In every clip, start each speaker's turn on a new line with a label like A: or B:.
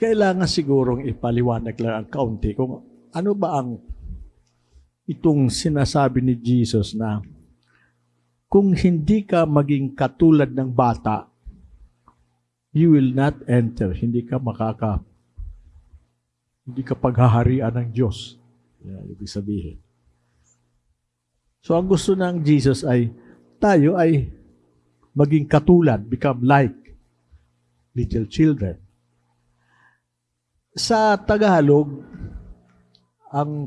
A: kailangan sigurong ipaliwanag lang ang kaunti kung ano ba ang itong sinasabi ni Jesus na kung hindi ka maging katulad ng bata, you will not enter. Hindi ka makaka hindi ka paghaharian ng Diyos. Yan, ibig sabihin. So, ang gusto ng Jesus ay tayo ay maging katulad, become like little children. Sa Tagalog, ang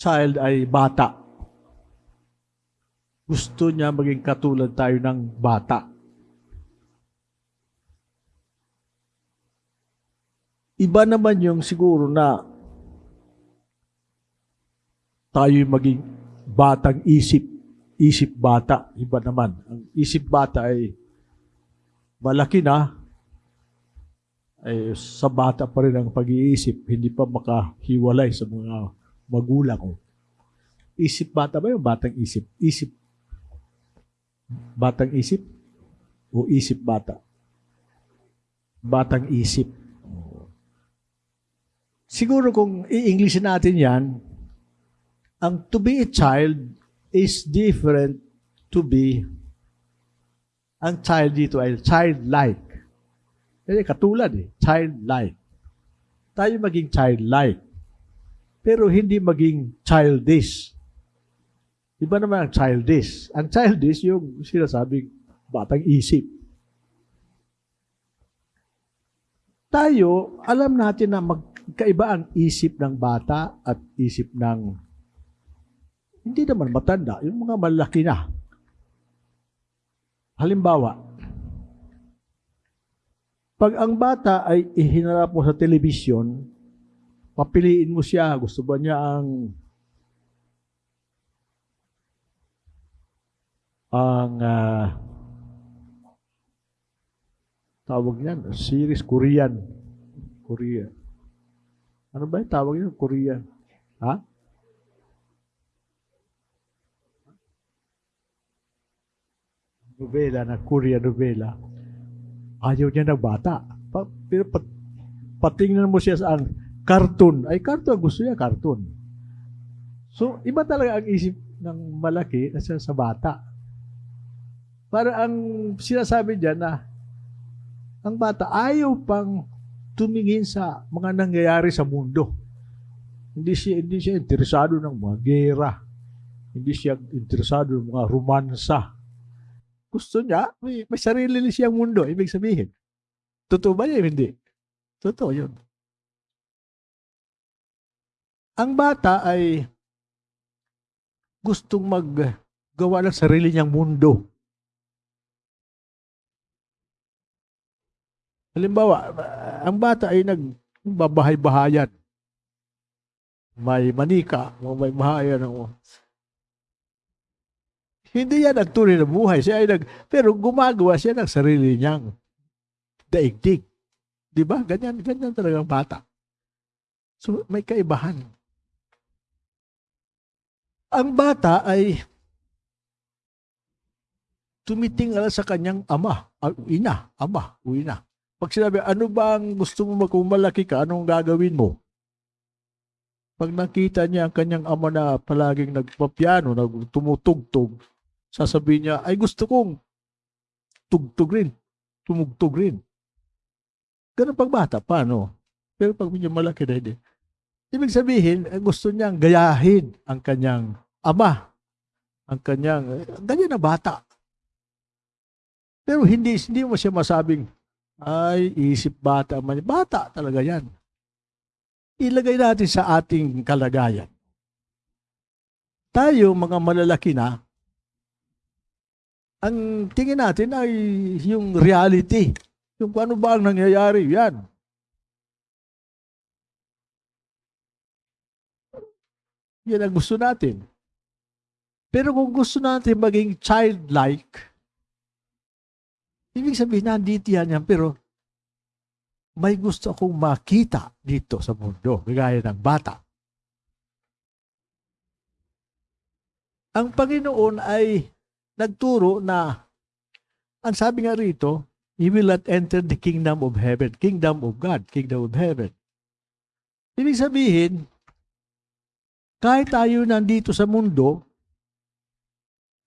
A: child ay bata. Gusto niya maging katulad tayo ng bata. Iba naman yung siguro na tayo maging batang isip. Isip bata. Iba naman. Ang isip bata ay malaki na. Ay sa bata pa rin ang pag-iisip. Hindi pa makahiwalay sa mga magulang ko. Isip bata ba yung batang isip? Isip. Batang isip? O isip bata? Batang isip. Siguro kung i-English natin yan, ang to be a child is different to be ang child dito ay childlike. Kasi katulad eh, childlike. Tayo maging childlike. Pero hindi maging childish. Iba naman ang childish. Ang childish yung sinasabing batang isip. Tayo, alam natin na magkaiba ang isip ng bata at isip ng hindi naman matanda, yung mga malaki na. Halimbawa, pag ang bata ay ihinarap mo sa telebisyon, papiliin mo siya, gusto ba niya ang ang uh, tawag niyan, series Korean. Korea. Ano ba yung tawag niyan? Korean. Ha? Novela na Korean novela. Ayaw niya ng bata. Pa, pero pat, patingnan mo siya sa cartoon. Ay, cartoon. Gusto niya cartoon. So, iba talaga ang isip ng malaki sa, sa bata. Para ang sinasabi diyan na ang bata ayaw pang tumingin sa mga nangyayari sa mundo. Hindi siya hindi siya interesado ng mga gera. Hindi siya interesado ng mga romansa. Gusto niya, may, may sarili siyang mundo. Ibig sabihin. Totoo ba yun? Hindi. Totoo yun. Ang bata ay gustong maggawa ng sarili niyang mundo. Halimbawa, ang bata ay nagbabahay-bahayan. May manika, may bahayan. Hindi yan ang tunay na buhay. Siya ay nag, pero gumagawa siya ng sarili niyang daigdig. Di ba? Ganyan, ganyan talaga ang bata. So, may kaibahan. Ang bata ay tumitingala sa kanyang ama, ina, ama, ina. Pag sinabi, ano ba ang gusto mo kung malaki ka, anong gagawin mo? Pag nakita niya ang kanyang ama na palaging nagpapiano, nagtumutugtog, sasabihin niya, ay gusto kong tugtog rin, tumugtog rin. Ganun pag bata, paano? Pero pag medyo malaki na hindi. Ibig sabihin, gusto niyang gayahin ang kanyang ama, ang kanyang, ganyan na bata. Pero hindi, hindi mo siya masabing, ay, isip bata man. Bata talaga yan. Ilagay natin sa ating kalagayan. Tayo, mga malalaki na, ang tingin natin ay yung reality. Yung ano ba ang nangyayari, yan. Yan ang gusto natin. Pero kung gusto natin maging childlike, Ibig sabihin, nandito yan yan, pero may gusto akong makita dito sa mundo, gaya ng bata. Ang Panginoon ay nagturo na, ang sabi nga rito, He will not enter the kingdom of heaven. Kingdom of God, kingdom of heaven. Ibig sabihin, kahit tayo nandito sa mundo,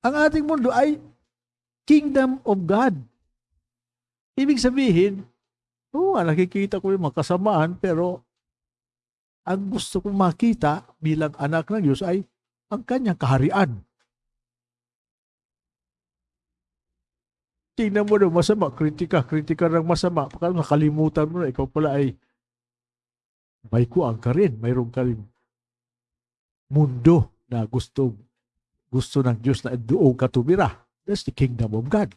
A: ang ating mundo ay kingdom of God. Ibig sabihin, oo nga, nakikita ko yung mga kasamaan, pero ang gusto kong makita bilang anak ng Diyos ay ang kanyang kaharian. Tingnan mo na masama, kritika, kritika ng masama. Baka nakalimutan mo na, ikaw pala ay may kuang ka rin, mayroon ka mundo na gusto gusto ng Diyos na doon ka tumira. That's the kingdom of God.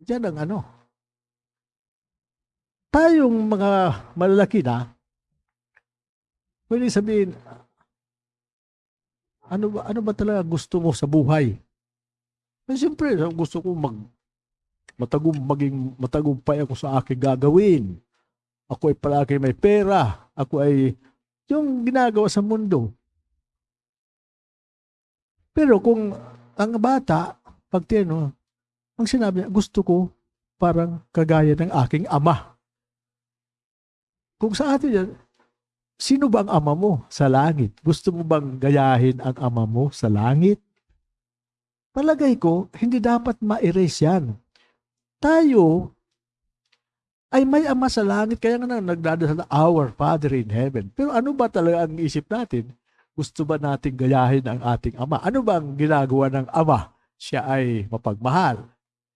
A: Diyan ang ano. Tayong mga malalaki na, pwede sabihin, ano ba, ano ba talaga gusto mo sa buhay? Eh, siyempre, gusto ko mag matagum maging matagumpay ako sa aking gagawin. Ako ay palagi may pera. Ako ay yung ginagawa sa mundo. Pero kung ang bata, pag tino, ang sinabi niya, gusto ko parang kagaya ng aking ama. Kung sa atin yan, sino ba ang ama mo sa langit? Gusto mo bang gayahin ang ama mo sa langit? Palagay ko, hindi dapat ma-erase yan. Tayo ay may ama sa langit, kaya nga nagdadasal Our Father in Heaven. Pero ano ba talaga ang isip natin? Gusto ba nating gayahin ang ating ama? Ano ba ang ginagawa ng ama? Siya ay mapagmahal.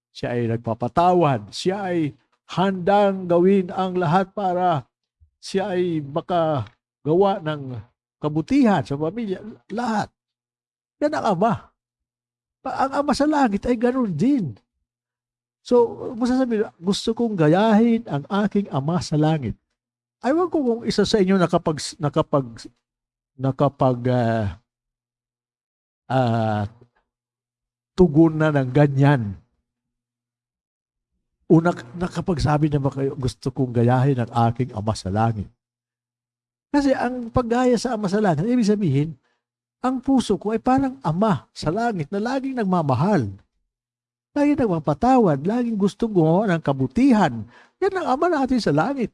A: Siya ay nagpapatawad. Siya ay handang gawin ang lahat para siya ay makagawa ng kabutihan sa pamilya. Lahat. Yan ang ama ang ama sa langit ay ganoon din. So, masasabi, gusto kong gayahin ang aking ama sa langit. Aywan ko kung isa sa inyo nakapag, nakapag, nakapag, uh, uh, tugon na ng ganyan. Una, nakapagsabi na ba kayo, gusto kong gayahin ang aking ama sa langit. Kasi ang paggaya sa ama sa langit, ibig sabihin, ang puso ko ay parang ama sa langit na laging nagmamahal. Laging nagmapatawad, laging gustong gumawa ng kabutihan. Yan ang ama natin sa langit.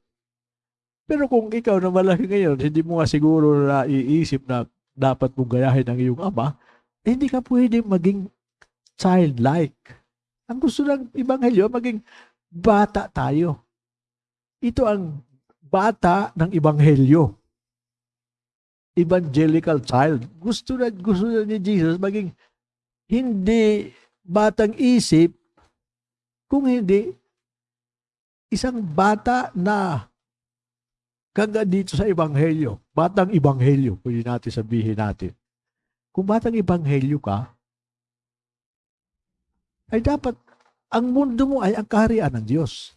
A: Pero kung ikaw na malaki ngayon, hindi mo nga siguro na iisip na dapat mong gayahin ang iyong ama, eh, hindi ka pwede maging childlike. Ang gusto ng Ibanghelyo, maging bata tayo. Ito ang bata ng Ibanghelyo evangelical child. Gusto na, gusto na ni Jesus maging hindi batang isip, kung hindi isang bata na kaga dito sa Ebanghelyo. Batang Ebanghelyo, pwede natin sabihin natin. Kung batang Ebanghelyo ka, ay dapat ang mundo mo ay ang kaharian ng Diyos.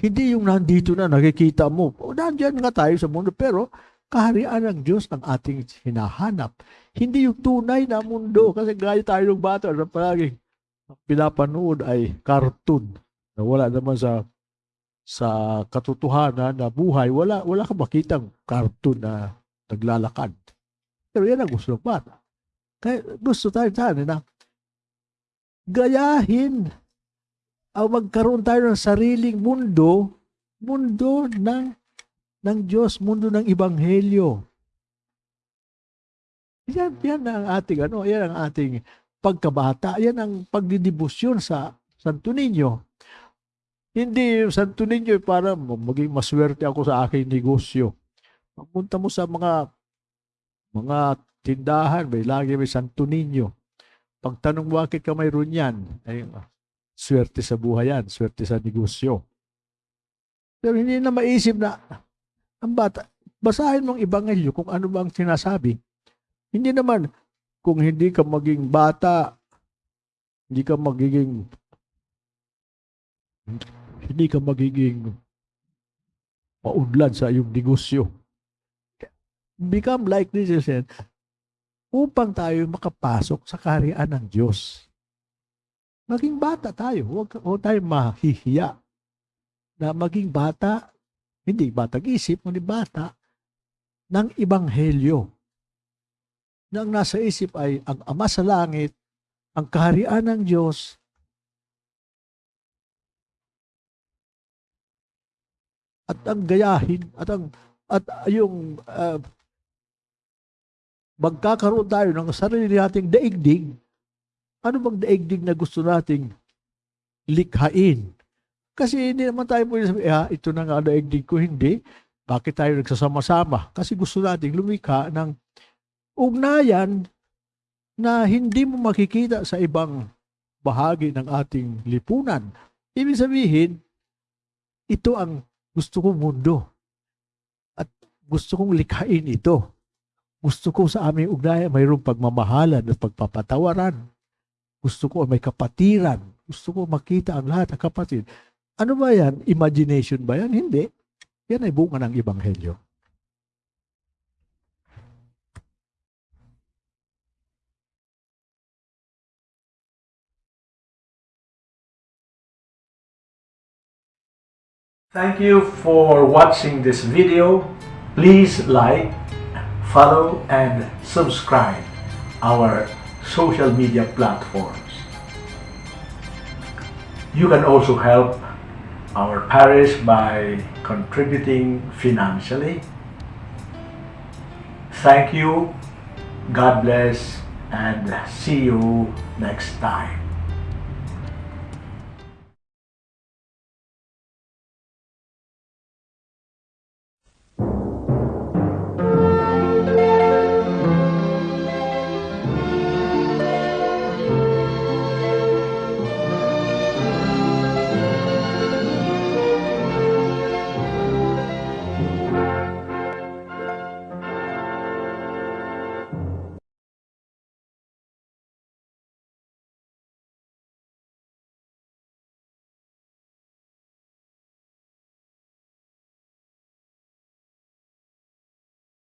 A: Hindi yung nandito na nakikita mo. O, nandiyan nga tayo sa mundo, pero kaharian ng Diyos ang ating hinahanap. Hindi yung tunay na mundo. Kasi gaya tayo ng bata na palaging pinapanood ay cartoon na wala naman sa sa katotohanan na buhay, wala, wala ka makitang cartoon na naglalakad. Pero yan ang gusto ng bata. Kaya gusto tayo sana na gayahin o magkaroon tayo ng sariling mundo, mundo ng ng Diyos, mundo ng Ibanghelyo. Yan, yan ang ating, ano, yan ang ating pagkabata. Yan ang pagdidibusyon sa Santo Niño. Hindi Santo Niño para maging maswerte ako sa aking negosyo. Pagpunta mo sa mga mga tindahan, may lagi may Santo Niño. Pagtanong mo bakit ka mayroon yan, ay swerte sa buhay yan, swerte sa negosyo. Pero hindi na maisip na ang bata, basahin mong ibangelyo kung ano ba ang sinasabi. Hindi naman, kung hindi ka maging bata, hindi ka magiging hindi ka magiging paunlad sa iyong negosyo. Become like this, said, upang tayo makapasok sa kaharian ng Diyos. Maging bata tayo. Huwag, huwag tayo mahihiya na maging bata hindi batang isip, kundi bata ng Ibanghelyo. Na ang nasa isip ay ang Ama sa Langit, ang kaharian ng Diyos, at ang gayahin at ang at yung uh, magkakaroon tayo ng sarili nating daigdig. Ano bang daigdig na gusto nating likhain? Kasi hindi naman tayo pwede sabi, ah, ito na nga daigdig ko, hindi. Bakit tayo nagsasama-sama? Kasi gusto nating lumikha ng ugnayan na hindi mo makikita sa ibang bahagi ng ating lipunan. Ibig sabihin, ito ang gusto kong mundo. At gusto kong likhain ito. Gusto ko sa aming ugnayan mayroong pagmamahalan at pagpapatawaran. Gusto ko may kapatiran. Gusto ko makita ang lahat ng kapatid. Ano ba yan? Imagination ba yan? Hindi. Yan ay bunga ng Ebanghelyo.
B: Thank you for watching this video. Please like, follow, and subscribe our social media platforms. You can also help our parish by contributing financially. Thank you, God bless, and see you next time.